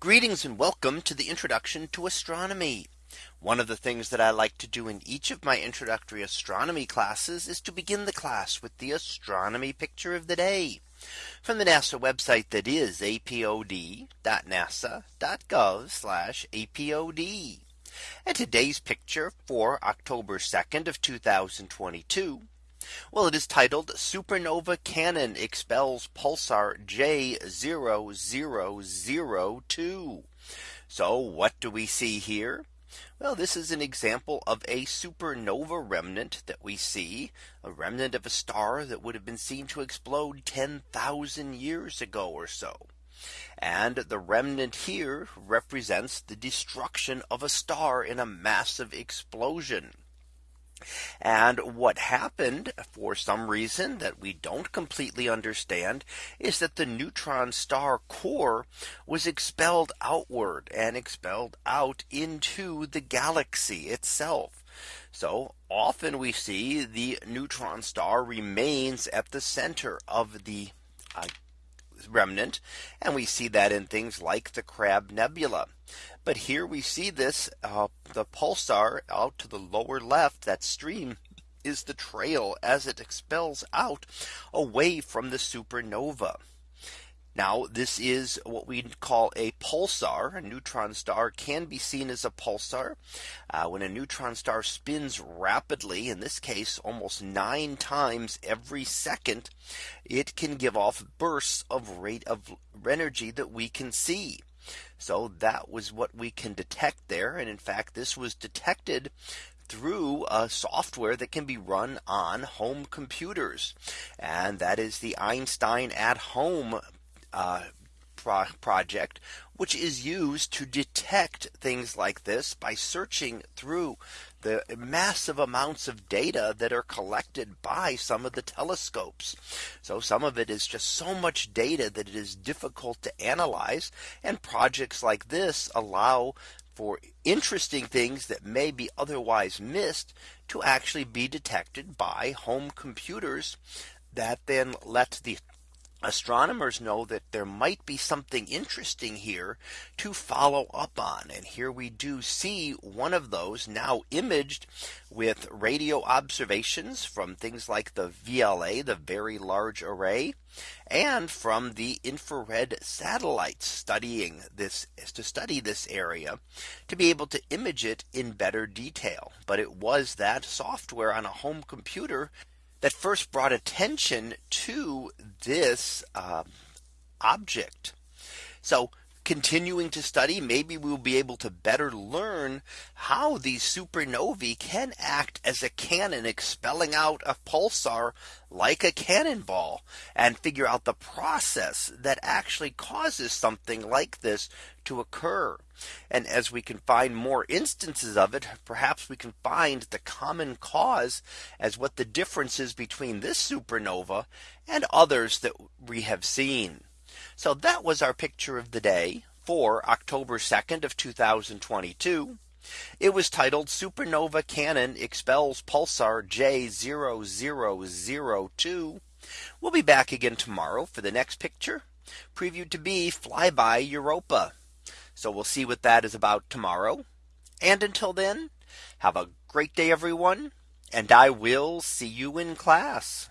Greetings and welcome to the introduction to astronomy. One of the things that I like to do in each of my introductory astronomy classes is to begin the class with the astronomy picture of the day from the NASA website that is apod.nasa.gov apod. And today's picture for October 2nd of 2022. Well, it is titled Supernova Cannon expels pulsar J0002. So what do we see here? Well, this is an example of a supernova remnant that we see a remnant of a star that would have been seen to explode 10,000 years ago or so. And the remnant here represents the destruction of a star in a massive explosion. And what happened for some reason that we don't completely understand is that the neutron star core was expelled outward and expelled out into the galaxy itself. So often we see the neutron star remains at the center of the uh, remnant. And we see that in things like the Crab Nebula. But here we see this uh, the pulsar out to the lower left that stream is the trail as it expels out away from the supernova. Now this is what we call a pulsar. A neutron star can be seen as a pulsar uh, when a neutron star spins rapidly in this case almost nine times every second. It can give off bursts of rate of energy that we can see. So that was what we can detect there. And in fact, this was detected through a software that can be run on home computers. And that is the Einstein at home uh, pro project, which is used to detect things like this by searching through the massive amounts of data that are collected by some of the telescopes. So some of it is just so much data that it is difficult to analyze. And projects like this allow for interesting things that may be otherwise missed to actually be detected by home computers that then let the astronomers know that there might be something interesting here to follow up on. And here we do see one of those now imaged with radio observations from things like the VLA, the Very Large Array, and from the infrared satellites studying this to study this area to be able to image it in better detail. But it was that software on a home computer that first brought attention to this uh, object. So continuing to study, maybe we'll be able to better learn how these supernovae can act as a cannon expelling out a pulsar like a cannonball and figure out the process that actually causes something like this to occur. And as we can find more instances of it, perhaps we can find the common cause as what the difference is between this supernova and others that we have seen. So that was our picture of the day for October 2nd of 2022. It was titled Supernova Cannon expels pulsar J0002. We'll be back again tomorrow for the next picture previewed to be flyby Europa. So we'll see what that is about tomorrow. And until then, have a great day, everyone. And I will see you in class.